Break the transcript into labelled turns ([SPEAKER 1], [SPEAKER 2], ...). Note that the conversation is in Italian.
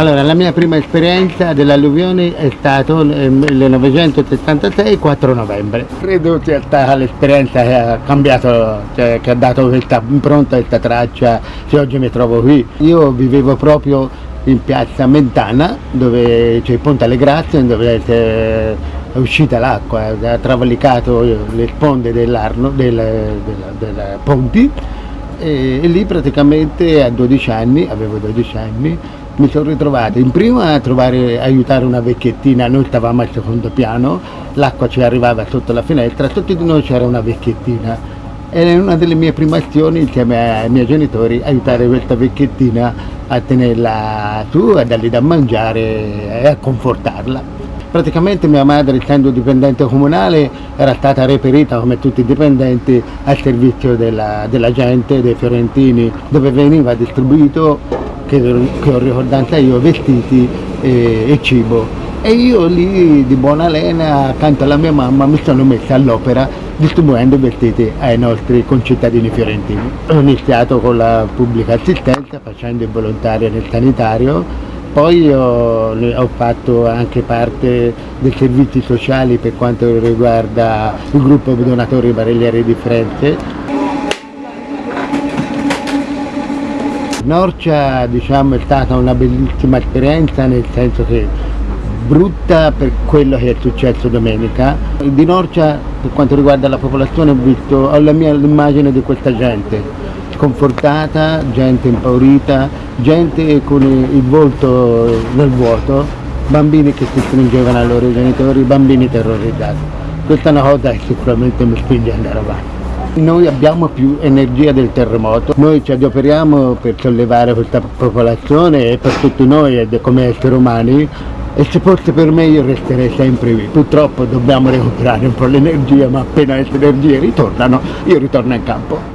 [SPEAKER 1] Allora, la mia prima esperienza dell'alluvione è stato nel 1976, 4 novembre. Credo sia stata l'esperienza che ha cambiato, cioè che ha dato questa impronta, questa traccia, che oggi mi trovo qui. Io vivevo proprio in piazza Mentana, dove c'è il Ponte alle Grazie, dove è uscita l'acqua, ha travalicato le sponde dell'Arno, del, del, del Ponti, e, e lì praticamente a 12 anni, avevo 12 anni, mi sono ritrovato in prima a trovare, aiutare una vecchiettina, noi stavamo al secondo piano, l'acqua ci arrivava sotto la finestra, sotto di noi c'era una vecchiettina e una delle mie prime azioni insieme ai miei genitori aiutare questa vecchiettina a tenerla su, a dargli da mangiare e a confortarla. Praticamente mia madre, essendo dipendente comunale, era stata reperita come tutti i dipendenti al servizio della, della gente, dei fiorentini, dove veniva distribuito, che, che ho ricordanza io, vestiti e, e cibo. E io lì di buona lena, accanto alla mia mamma, mi sono messa all'opera distribuendo vestiti ai nostri concittadini fiorentini. Ho iniziato con la pubblica assistenza, facendo il volontario nel sanitario, poi ho, ho, fatto anche parte dei servizi sociali per quanto riguarda il gruppo donatori barellieri di Firenze. Norcia diciamo, è stata una bellissima esperienza nel senso che brutta per quello che è successo domenica. Di Norcia per quanto riguarda la popolazione ho visto ho la mia immagine di questa gente sconfortata, gente impaurita, gente con il volto nel vuoto, bambini che si stringevano ai loro genitori, bambini terrorizzati. Questa è una cosa che sicuramente mi spinge ad andare avanti. Noi abbiamo più energia del terremoto, noi ci adoperiamo per sollevare questa popolazione e per tutti noi come esseri umani e se fosse per me io resterei sempre qui. Purtroppo dobbiamo recuperare un po' l'energia, ma appena queste energie ritornano, io ritorno in campo.